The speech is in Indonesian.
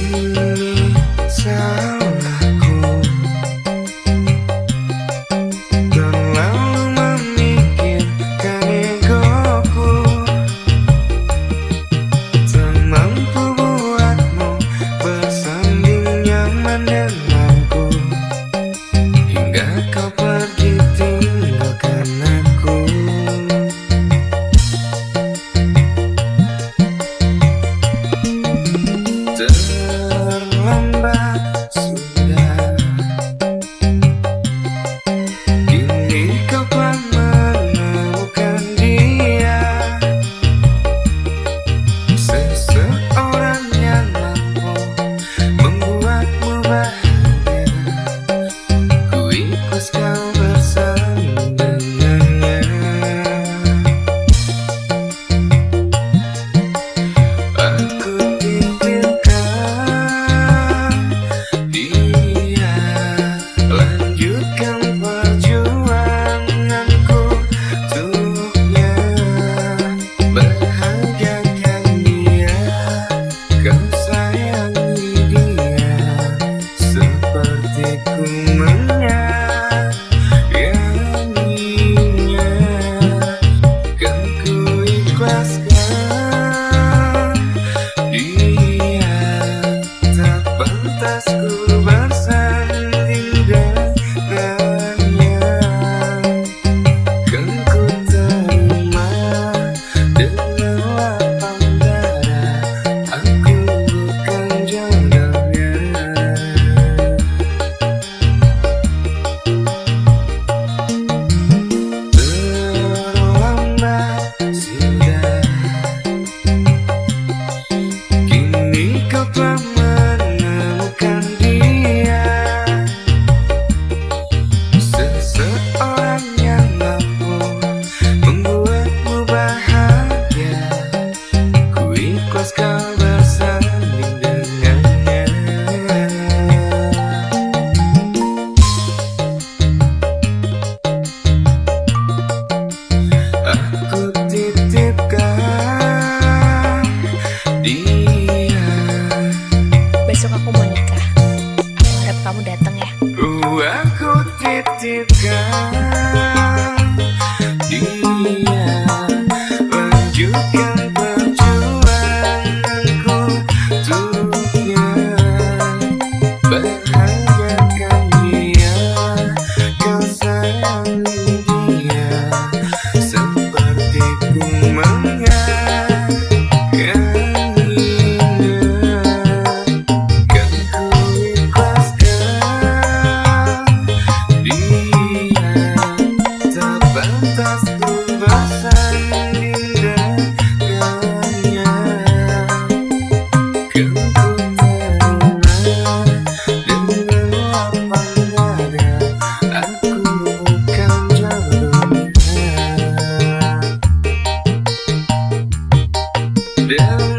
sini sama Monica. Aku harap kamu datang ya. Aku titipkan. condemn